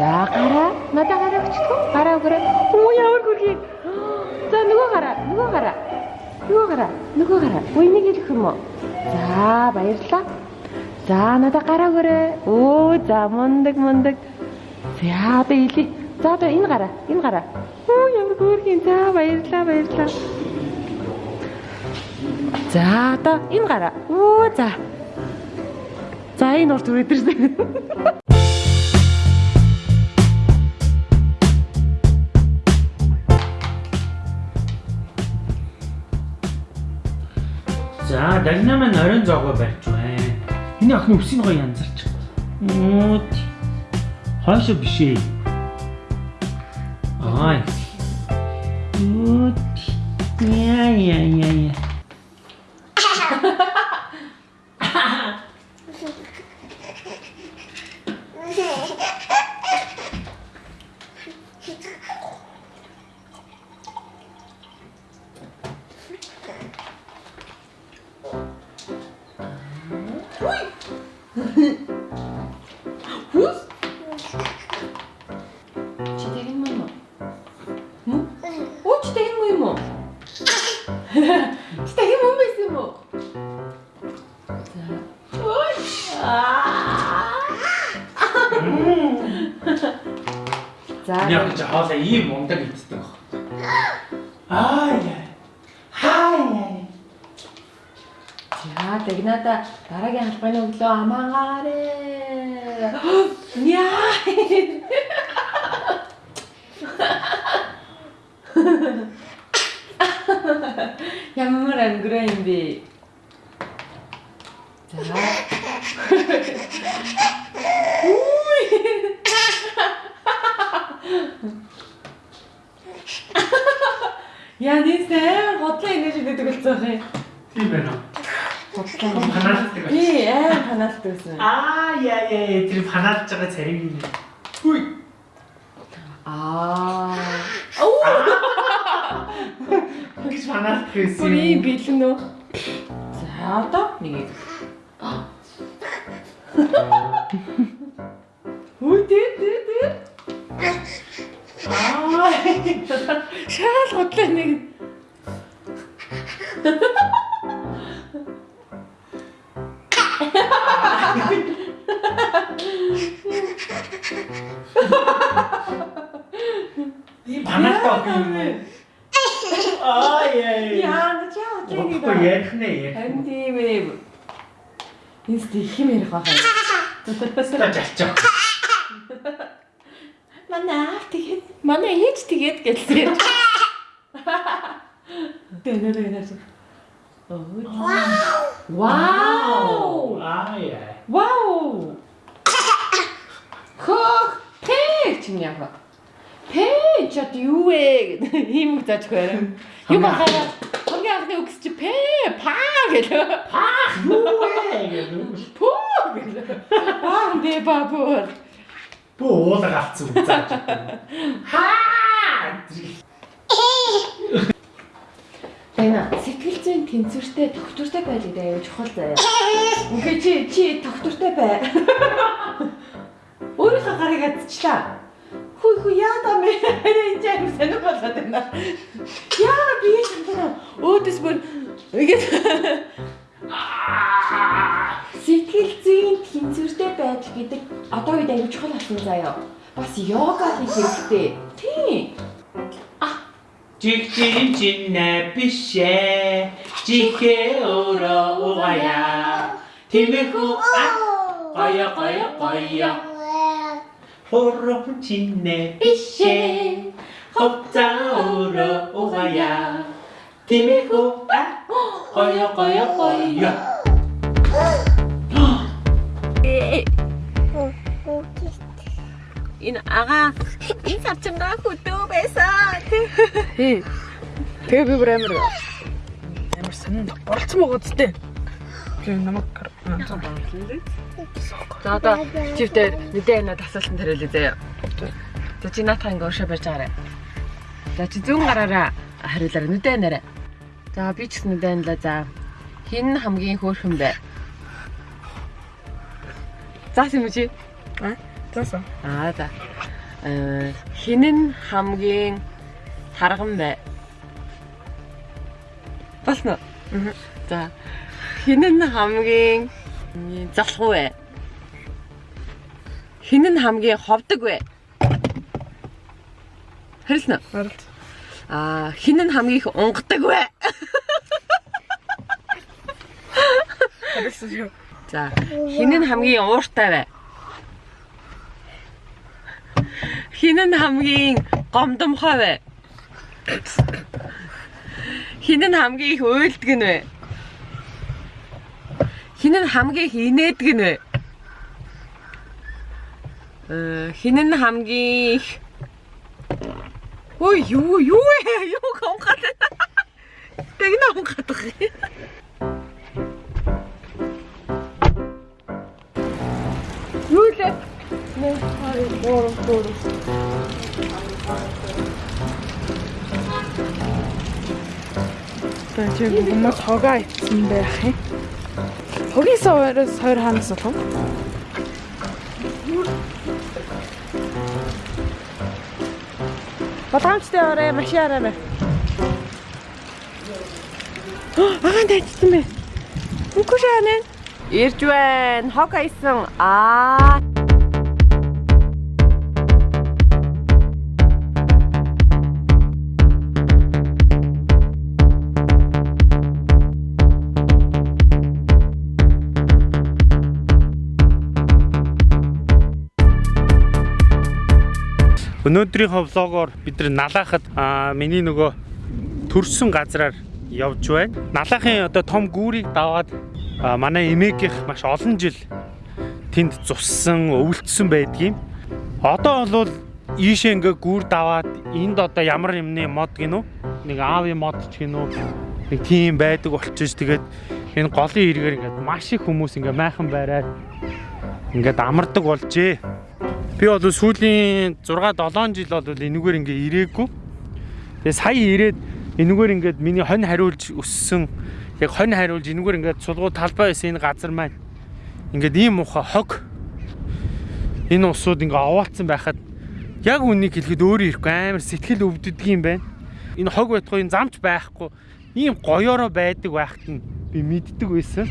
За гараа. Надаа гараа өчтгөө. Гараа өгөрөө. Оо ямар гүрхий. За нөгөө гараа. Нөгөө гараа. Нөгөө гараа. Нөгөө гараа. Өө энийг хэлэх юм уу? За баярлалаа. За надаа гараа өгөрөө. Оо за мундаг мундаг. За одоо илий. За одоо энэ гараа. Энэ гараа. Оо ямар гүрхий. За баярлалаа баярлалаа. За одоо энэ гараа. Оо за. За энэ урт үрээдэрсэн. За, дагнаа маань оройн зоогоо барьж байна. Энэ охины үсийн гоё янзарч. Үүд. Хойшоо биш ээ. Ай. Үүд. Яа яа яа яа. За. Яг ч хоолой ийм мундаг иддэг баг. Аа яа. Хаа яа. За тэгнада дараагийн албаны өглөө амаагаарэ. Яа. Ямар ангираа юм Үгүй. Яа нээсээ готлоо ингэж идэдэг болсон юм. Тийм байна уу? Тий, аа ханаалт байсан. Аа яа яа тэр ханаалж байгаа цариг юм. Хүй. Аа. Оо, Гэж ханаалт гэсэн. бүрий бэлэн үү? За одоо нэг. Үгүй дээ дээ дээ. Аа. Шаал готлоо нэг. Тийм ханаалт юм? Аа яа яа. Начаа Тэгэхгүй готлоо. ярих нэ ярих. Харин Энэ стих юм ярих байгаа. Та жалчаа. Манай аав тэгээд манай ээж тэгээд гэлээ. Тэнэр тэнэр. Вау! Вау! Аа яа. Вау! Хөх! Тэ чинь яа. Тэ чад юу вэ гэдэг ийм үг зааж байна. Юу бахаа? Хамгийн анхны үгс чи пэ паа гэлээ. Паа Юу вэ гэдэг. пөө гэлээ. Паа дэ бабур. Бөө уулаа галцсан үг зааж. Хаа! Эна сэтгэл зүйн тэнцвэртэй доктортой байж байгаа юм чухал заяа. Ингээ чи чи доктортой бай. Өөрийнхөө гарыг адчлаа. Хүй хүй яада мэ энэ юм сонир болоод байна. Яа би шантаа өөдөс бүр ингээд сэтгэл зүйн тэнцвэртэй байдал гэдэг одоо үед аюул чухал болсон заяа. Бас йога хийх хэрэгтэй. Тийм. Жиг жиг чинэ бишээ. Жигэ өрөө угая. Тэмэхүү гая гая гая. Хором чинэ бишээ. Ховца өрөө угая. Тэмэхүү гая гая гая. Энэ ага энэ сарчингаа хөдөө байсан. Тэгээ би бүр амар амар сонин боролцсон байгаа зүтэй. Би намайг За одоо чивтэй мэдээ энэ асуултанд хариулъя заяа. За чи наатах ингээ уушаа барьж байгаарай. За чи зүүн гараараа хариулаарай мэдээ нэрэ. За би ч гэсэн мэдээ нэлээ за. Хин хамгийн хөөрхөн бэ? Заасан юм чи? А? Заасан. Аа за. Э хинэн хамгийн тарган бай. Болно. За. Хинэн хамгийн залхуу вэ? Хинэн хамгийн ховдог вэ? Харилна. Харалт. Аа, хинэн хамгийн их унгадаг вэ? Харалт шүү. За, хинэн хамгийн ууртай вэ? Хинэн хамгийн гомдомхой вэ? Хинэн хамгийн их уйлдаг нь вэ? Хинэн хамгийн их инээдэг нь вэ? Э, хинэн хамгийн их Ой, юу юу? Юу гомхад. Тэгнэ гомхад. Юу лээ? 1 2 3 4 За чи хүмүүс хогоо ицсэн байх юм. Хогийн савраас хоёр хаанаас болох вэ? Батамчтай орой машин арай. Аа тайцсан бэ. Үгүй шаанаа. Ирж байна. Хог айсан. Аа. Өнөөдрийнхөө влогоор бид нар налаахад аа, миний нөгөө төрсөн газраар явж байна. Налаахын одоо том гүүрийг даваад аа, манай эмээгийнх маш олон жил тэнд цуссан, өвөлдсөн байдгийм. Одоо бол ийшээ ингээ гүүр даваад энд одоо ямар юмны мод гинүү? Нэг аавын мод ч гинүү? Нэг тийм байдаг болчихж тэгээд энэ голын эргээр ингээд маш их хүмүүс ингээ майхан байраад ингээд амардаг болжээ. Би бол сүүлийн 6 7 жил бол энэгээр ингээ ирээгүй. Тэгээ сая ирээд энэгээр ингээд миний хонь хариулж өссөн яг хонь хариулж энэгээр ингээд сулгуу талбай байсан энэ газар маань ингээд ийм муха хог энэ усууд ингээ овоолцсон байхад яг үнийг хэлэхэд өөрөө ирэхгүй амар сэтгэл өвддөг юм байна. Энэ хог байтугай энэ замч байхгүй ийм гоёороо байдаг байхад нь би мэддэг байсан.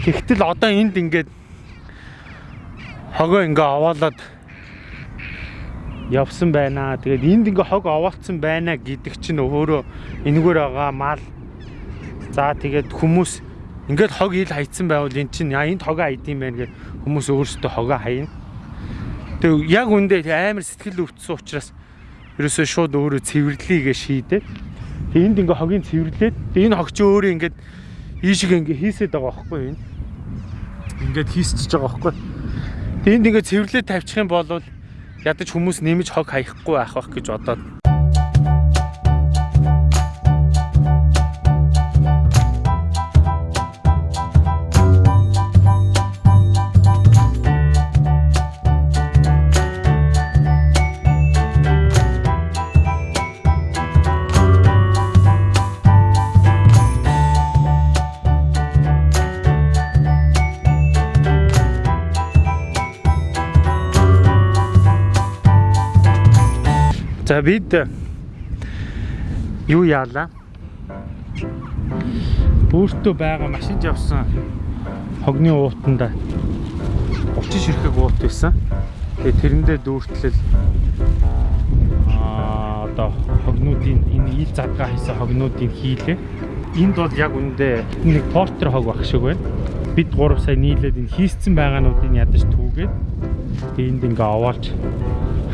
Тэгтэл одоо энд ингээд хогоо ингээ овоолоод явсан байна. Тэгээд энд ингээ хог овоолцсон байна гэдэг чинь өөрөө энэгээр байгаа мал. За тэгээд хүмүүс ингээд хог ил хайцсан байвал эн чинь яа энд хогоо хайд юм байна гэж хүмүүс өөрсдөө хогоо хайна. Тэг яг үндэ амар сэтгэл өвдсөн учраас ерөөсөө шууд өөрөө цэвэрлэе гэж шийдээ. Тэг энд ингээ хогийн цэвэрлээд тэг энэ хог чи өөрөө ингээд ийшиг ингээ хийсэд байгаа байхгүй юу? Ингээд хийсчихэж байгаа байхгүй юу? Тэнд ингээ цэвэрлээ тавьчих юм бол ядаж хүмүүс нэмж хог хаяхгүй байх байх гэж бодоод За бид юу яалаа? Өөртөө байгаа машинд явсан хогны уутанда 30 ширхэг уут байсан. Тэгээ тэрэндээ дүүртлэл аа одоо хогнуудын энэ ил задгаа хийсэн хогнуудын хийлээ. Энд бол яг үндэ нэг портер хог баг шиг байна. Бид 3 сая нийлээд энэ хийцэн байгаануудыг ядаж түүгээд тэгээ энд ингээ овоолж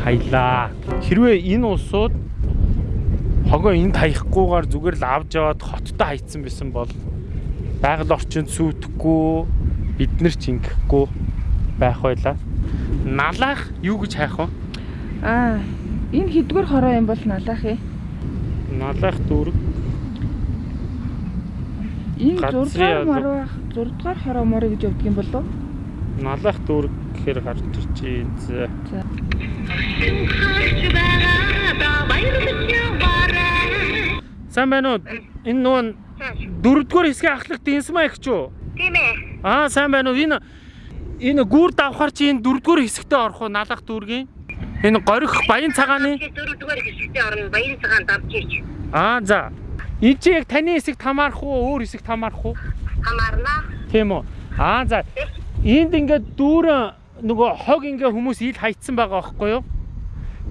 хаялаа. Хэрвээ энэ усууд хогоо энд хаягахгүйгээр зүгээр л авч яваад хоттой хайцсан байсан бол байгаль орчинд сүйтгэхгүй бид нар ч ингэхгүй байх байлаа. Налаах юу гэж хайх вэ? Аа, энэ хэдгээр хороо юм бол налаах юм. Налаах дүүрэг Энэ Газрын 6 дугаар алба. мар байх. 6 дугаар хороо моры гэж явдаг юм болов уу? налаах дүүрэг гэхээр гарч ирж байна. За. Сайн байна уу? Энэ нуун дөрөвдүгээр хэсгийн ахлах дэнсмаа их ч үү? Тийм ээ. Аа сайн байна уу? Энэ энэ гүр давхар чи энэ дөрөвдүгээр хэсэгтээ орох уу налах дүүргийн? Энэ горих баян цагааны дөрөвдүгээр хэсэгтээ орно баян цагаан давж ич Аа за. Энэ чи яг таны хэсэгт хамаарах уу, өөр хэсэгт хамаарах уу? хамаарна. Тийм үү? Аа за. Энд ингээд дүүрэн нөгөө хог ингээ хүмүүс ил хайцсан байгаа байхгүй юу?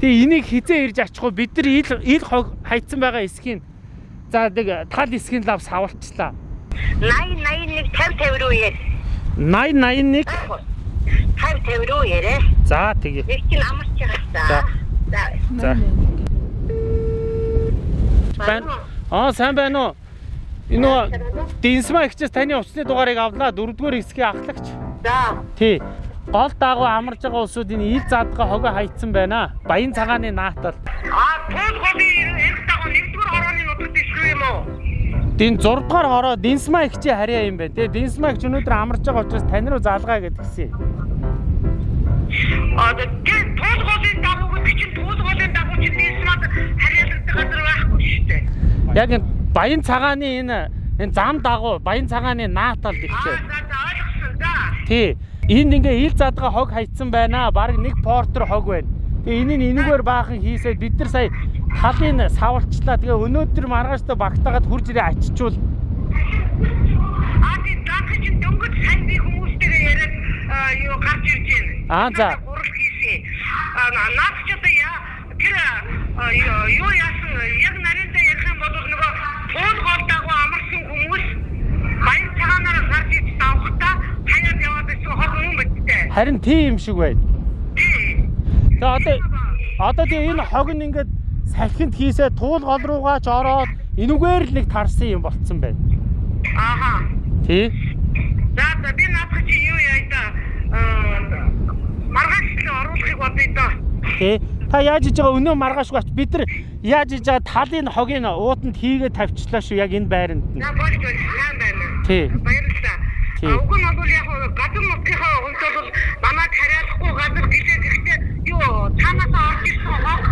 Тэгээ энийг хизээ ирж ачих уу? Бид нар ил ил хог хайцсан байгаа эсхийг за нэг тал эсхийн лав савалчлаа. 80 81 50 50 руу яар. 80 81 50 50 руу ярэ. за тэгээ. Нэг чинь амарч байгаа За. За. Байна. Аа сайн байна уу? Энэ нөгөө Динсма ихчээс таны уцны дугаарыг авлаа. Дөрөвдүгээр хэсгийн ахлагч. За. Тий. Гол дагуу амарж байгаа улсууд энэ ил задгаа хогоо хайцсан байна. Баян цагааны наатал. А тул голын эрх дагуу нэгдүгээр хорооны нутагт ишгүй юм уу? Дин 6 дугаар хороо Динсма ихчээ харьяа юм байна. Тэгээ Динсма ихч өнөөдөр амарч байгаа учраас тань руу залгаа гэдгсэн. А тэгээд тул голын дагуу гэдэг чинь тул голын дагуу чинь дийсмад харьяалагддаг газар байхгүй шүү дээ. Яг энэ баян цагааны энэ энэ зам дагуу баян цагааны наатал гэхчээ. за за ойлгосон да. Тий. Энд ингээ ил задгаа хог хайцсан байна. Бараг нэг портер хог байна. Тэгээ энийг энэгээр баахан хийсээд бид нар сая талын савалчлаа. Тэгээ өнөөдөр маргааштай багтаагаад хурж ирээ ачичвал А тийм даах чинь дөнгөж сайн би хүмүүстэйгээ яриад юу гарч ирж байна. Аа, за. Гурал хийсэн. А наад ч одоо яа тэр юу яасан яг нариндаа ярих юм бол нөгөө туул гол дагуу амарсан хүмүүс баян цагаанаар гарч иж давхтаа хаяад яваад байсан хог юм биттэй. харин тийм юм шиг байна. Тэгээ одоо одоо тэгээ энэ хог нь ингээд салхинд хийсээ туул гол руугаа ч ороод энүүгээр л нэг тарсан юм болцсон байна. Ааха. Тий. За за би наадах чи юу яа да маргааш л оруулахыг бодъё доо. Тий. Та яаж иж байгаа өнөө маргаашгүй ач бид нар яаж иж байгаа талын хогийг уутанд хийгээд тавьчлаа шүү яг энэ байранд. За болж болж сайн байна. Тий. Баярлалаа. Уг нь бол яг гадар нутгийнхаа хувьд бол манайд хариалахгүй газар гэлээд ихтэй юу цаанаас орж ирсэн хог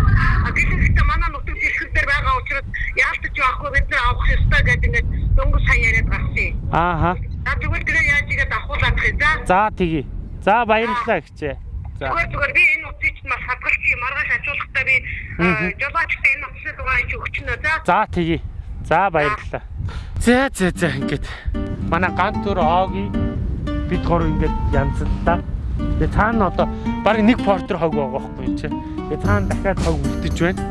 гэлээдээ манай нутаг дэлхэр дээр байгаа учраас яалтч явахгүй бид нар авах ёстой гэдэг ингээд дөнгөж сайн яриад гарсан. Ааха. За тэгвэл тэгээ яаж игээд авахулаад хий за. За тэгье. За баярлалаа гэчээ. За. Зүгээр зүгээр би энэ утсыг чинь маш хадгалчих юм. Маргааш ачуулахдаа би жолоочтой энэ утсны дугаарыг чи өгчнө за. За тэгье. За баярлалаа. За за за ингээд манай ганц төр оогийн бид гур ингээд янзлаа. Тэгээ цаана одоо баг нэг портер хог байгаа байхгүй юм чи. Тэгээ цаана дахиад хог үлдэж байна.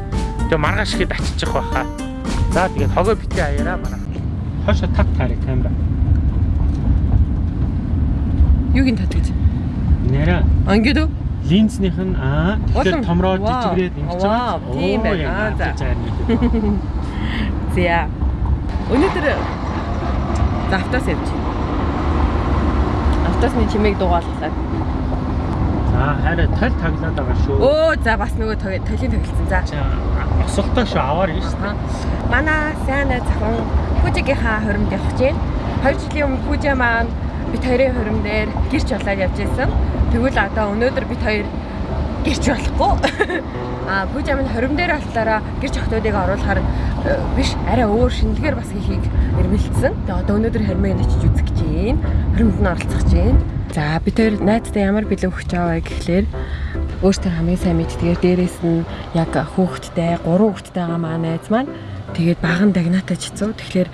Тэгээ маргааш ихэд аччих байхаа. За тэгээд хогоо битээ аяараа манай. Хошо тат таарыг камера. Юуг ин татгаж? Нэрэ А ингээд үү? линзнийх нь аа тэгэхээр Вау. жижигрээд ингэж Вау, тийм байна. За. За. Өнөөдөр за автоос явж. Автосны чимээг дугааллаа. За хараа тал таглаад байгаа шүү. Өө за бас нөгөө тол- толын тоглолцсон. За. Осолтой шүү аваар юм шүү. Манай сайн охин Пүжигийнхаа хоримд гэж байна. 2 жилийн өмнө Пүжа маань бит хоёрын хорим дээр гэрч болоод явж исэн. Тэгвэл одоо өнөөдөр бит хоёр гэрч болохгүй. А Пүжа маань хорим дээр болохоор гэрч охтуудыг оруулахаар э, биш арай өөр шинэлгээр бас хийхийг эрмэлцсэн. Тэгээ одоо өнөөдөр хоримыг очиж үзэх гэж байна. Хоримд нь оролцох гэж байна. За бид хоёр найзтай ямар бэлэн өгч аваа гэхлээр өөртөө хамгийн сайн мэддгээр дээрээс нь яг хүүхэдтэй, гурван хүүхэдтэй байгаа маа найз маань тэгээд баган дагнаатай чицүү. Тэгэхээр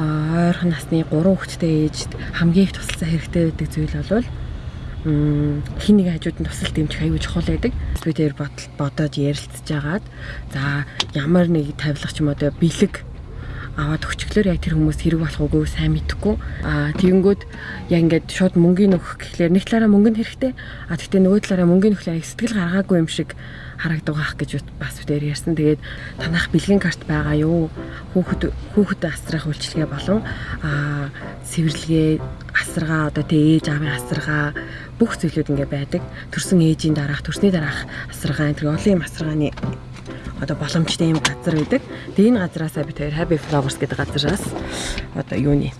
аа, ойрхон насны гурван хүүхэдтэй ээжд хамгийн их тусалцаа хэрэгтэй байдаг зүйл бол хин нэг хажууд нь тусалт дэмжих аюул чухал байдаг. Би тэр бодоод ярилцж агаад за ямар нэг тавилах ч юм одоо бэлэг аваад өчглөр яг тэр хүмүүс хэрэг болох уугүй сайн мэдэхгүй. Аа тэгэнгүүт яг ингээд шууд мөнгөний нөхөх гэхлээр нэг талаараа мөнгө нь хэрэгтэй. А тэгтээ нөгөө талаараа мөнгөний нөхлөө сэтгэл гаргаагүй юм шиг харагддаг гэж бас үдээр ярьсан. Тэгээд танах бэлгийн карт байгаа юу? Хүүхэд хүүхэд асрах үйлчилгээ болон аа сэвэрлэгээ асаргаа одоо тэ ээж аавын асаргаа бүх зүйлүүд ингээ байдаг. Төрсөн ээжийн дараах, төрсний дараах асаргаа энэ олон юм асаргааны одоо боломжтой юм газар байдаг. Тэгээ энэ газараасаа бид хоёр Happy Flowers гэдэг газараас одоо юуны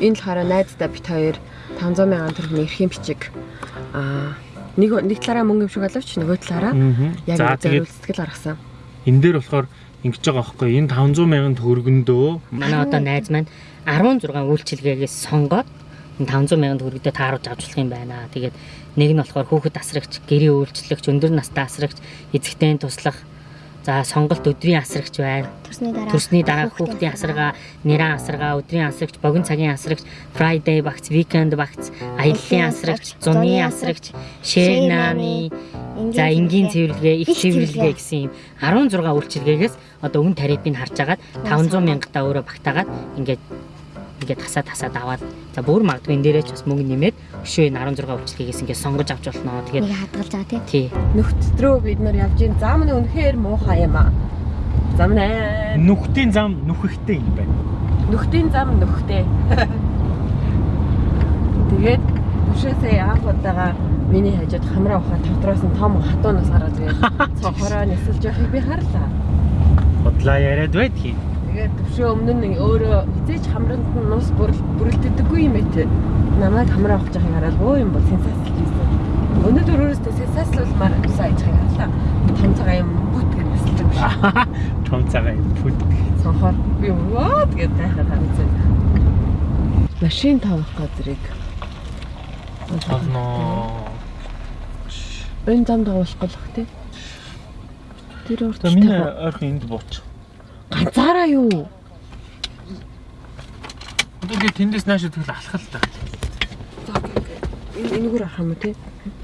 энэ болохоор найздаа бид хоёр 500 мянган төгрөгийн эрхэм бичиг аа нэг нэг талаараа мөнгө юм шиг боловч нөгөө талаараа Аа. яг зориул сэтгэл гаргасан. энэ дээр болохоор ингэж байгаа байхгүй энэ 500 мянган төгрөгөндөө Манай одоо найз маань 16 үйлчилгээгээс сонгоод энэ 500 сая төгрөгөдөө тааруулж авч болох юм байна. Тэгээд нэг нь болохоор хүүхэд асрагч, гэрээ үйлчлэгч, өндөр настай асрагч, эзэгтэй туслах За сонголт өдрийн асрагч байна. Төрсний дараа. Төрсний дараа хүүхдийн асаргаа, нэрэн асаргаа, өдрийн асрагч, богино цагийн асрагч, Friday багц, weekend багц, аяллаа асрагч, зуны асрагч, nani, за энгийн цэвэрлэгээ, их цэвэрлэгээ. гэсэн юм. 16 үйлчилгээгээс одоо өн тарифыг харж агаад 500 мянгатаа өөрөө багтаагаад ингээд ингээд тасаа тасаад аваад за бүр магадгүй энэ дээрээ ч бас мөнгө нэмээд өшөө энэ 16 үйлчилгээгээс ингээд сонгож авч болно. Тэгээд Нэг хадгалж байгаа тий. тий. Нөхцдрөө бид нар явж ийн зам нь үнэхээр муухай юм аа. Зам нэ. Нүхтийн зам нүхэхтэй юм байна. Нүхтийн зам нүхтэй. Тэгээд төвшөөсөө анх удаага миний хажууд хамраа ухаа тавтраас нь том хатуунаас гараад тэгээд цохороо нисэлж явахыг би харлаа. Бодлоо яриад байдгийг. Тэгээд төвшөө өмнө нь өөрөө хизээч хамранд нь нус бүрэл бүрэлддэггүй юм ээ. Намайг хамраа ухаж байгааг хараад өө юм бол сенсацлж ийсэн. Өнөөдөр өөрөөсөө сенсацлуулмаар сайн ажихыг харлаа. Том цагаан юм бүт гэж нисэлж биш. Том цагаан бүт. Цонхоор би ваа тэгээд тайхад харагдсан. Машин тавих газрыг Ахноо. энэ замд явуулах болох тий. Тэр урт миний ойрхон энд бууч. Ганцаараа юу? Тэгээд тэндээс нааш тэгэл алхах л та. Энэ энэгээр авах юм уу тий?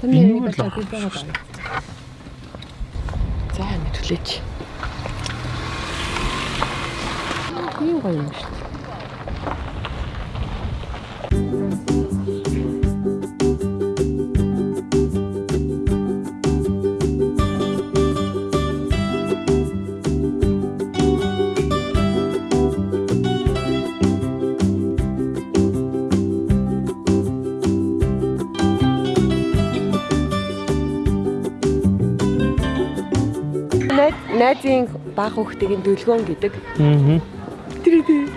Энэгээр л бачаа авах байгаа байна. За мэдлээч. Тийм гоё юм шүү. дээ. Найзын баг хүүхдийн дүлгөөн гэдэг. Аа. Тэр тэр.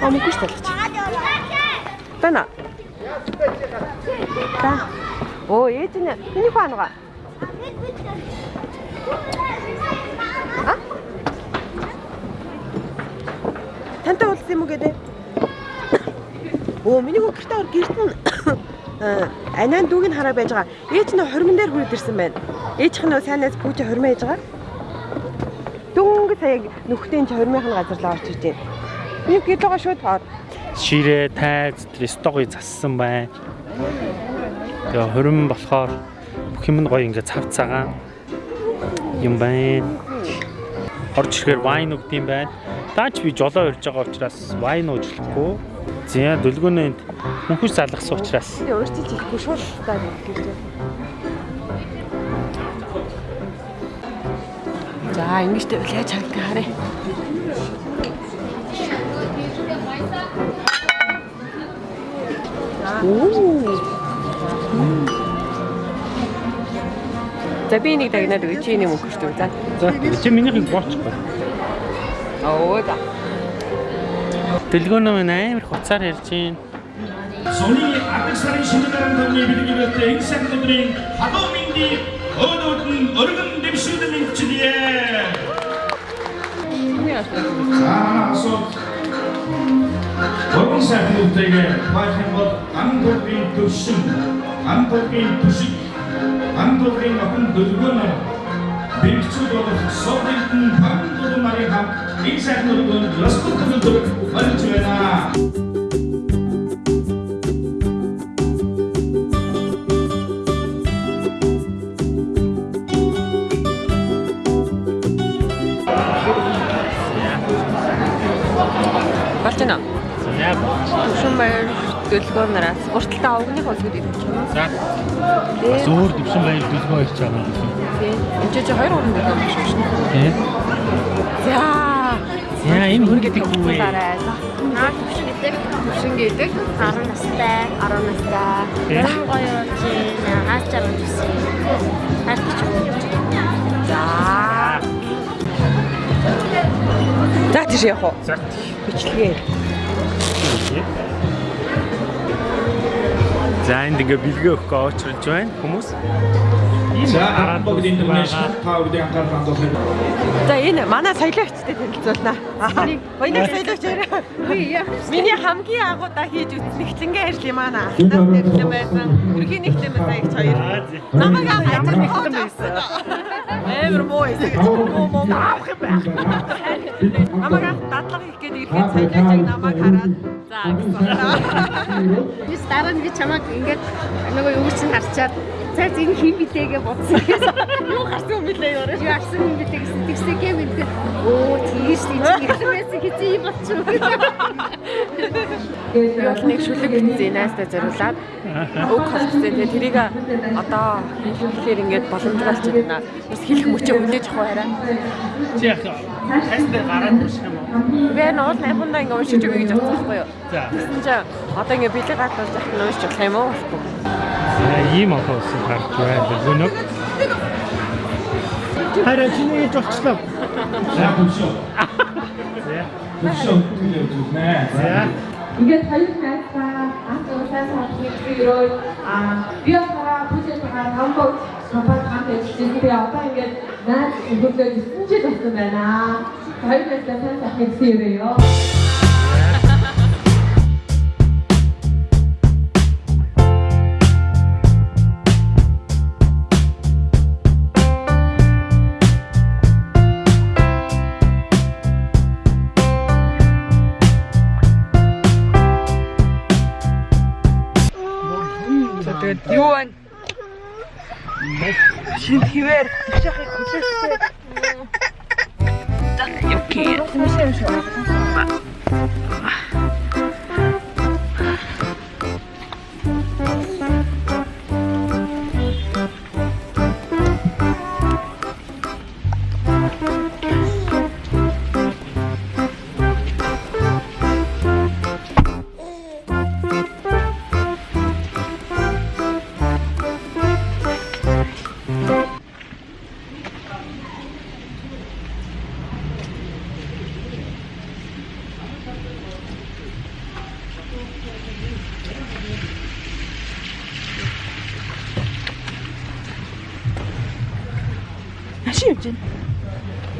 Амгүй шүү дээ. Бана. Та. Оо, ээж нь миний хаангаа. А? Тантай уулзсан юм уу гэдэг? Оо, миний гоо гэртээ гэрт нь э, анаа дүүг нь хараа байж байгаа. Ээж нь хормон дээр хүрээд ирсэн байна. Ээжийнх нь сайнаас пүүж хормоо хийж байгаа. Дөнгө сая нүхтийн ч хормынхын газар л орч иж байна. Би гэлэгээ шууд тоор. Ширээ, тайз, стогыг зассан байна. Тэгээ хорин болохоор бүх юм нь гоё ингээ цав цагаан юм байна. Орж ирэхээр вайн өгд юм байна. Даач би жолоо ирж байгаа учраас вайн уучлахгүй. Зя дөлгөөнөө энд хүнхүс залгасан учраас Би өөртөө ч ихгүй шууд таа гэж. За ингэж тэгвэл яаж харагдах. Оо. За би нэг дагнаад өгч чи нэг мөнгөштэй. За. за чи минийхийг боочихгүй. Оо за. Дөлгөөнөө минь амар хуцаар ярьж байна. Сони адаг сарын шинэ дарамт төвний бэлгэрэлт энэ сайн өдрийн халуун мэндийг өнөөдөр нь өргөн дэвшүүлэн мэдчилээ. Аа асуу. Өргөн сайн өдрийгээ бахан бол андгийн төвшин, андгийн төшиг, андгийн охин дөлгөөнө бэлгчүүд болох Совдын пандууд марын хам энэ сайн өргөн лоскот урталтаа огных олгод идэх юм. За Тэгээ. зөөр дэвшин баяр дөлгөө ирж байгаа юм. Тийм. Энд чинь 2 3 дөлгөө биш шүү дээ. Тэ. За. Яа энэ хүн гэдэг үү? Наа төвшин гэдэг Түшин гэдэг 10 настай. 10 настай. Баян гоё байна. Хаачаа үзсэн. Хатчих юм. За. За тийш явах уу? За. Бичлэгээ. За энд ингээ бэлгээ өгөх очролж байна хүмүүс. За өмнө та бүгдийн анхаарал хандуулах. За энэ манай соёлоогчтой танилцуулнаа. Баянаг соёлоогч ярь. Миний хамгийн агуудаа хийж үзсэн нэгтлэнгээ ажлын манай алтан нэрлэн байсан. Үрхийн нэгтлэн байсан их хоёр. Намайг ажил нэгтлэн байсан. Эвэр муу эсэг муу муу авах юм байх. Намайг дадлага хийх гээд ирэхэд соёлоогчийг намайг хараад за гэсэн. Бис дараа нь би чамайг ингээд нөгөө юу чинь харчаад цаа зин хин битээгээ бодсон. Юу гарсан юм бэлээ ёо. Юу арсан юм битээ гэсэн тэгсээ гэм ингээд оо тийш тийч ихсэн байсан хэзээ юм болчих уу. Би бол нэг шүлэг хийсэн найстай зориулаад өг холцсон. Тэгээ тэрийг одоо хэлэхээр ингээд боломжтой байна. Бас хэлэх мөчөө үлээж авах хараа. Чи яг тестээр гараад ирсэн юм уу? Би энэ уул найхундаа ингээд уншиж өгье гэж бодсон байхгүй юу? За. Тэгсэн чинь одоо ингээд бэлэг гадаад захин уншиж болох юм уу? Ийм одоо ус гарч байна. Гүнөг. Хараа чиний гэж болчлоо. За хөвшөө. За. Хөвшөө үгүй зүгнэ. За. Ингээд хоёр найзгаа анх удаа сонсох ирөө а би одоо бүжээгээ хамбог хамбаг хамт ажиллаж би одоо ингээд найз өгөөлөө 9 жил болсон байна. Найзгаа сайн сайхан ирээё. Тэгээд юу байна? Шин хിവэр төвшөхийг хүлээсээ. Окей. Машин явж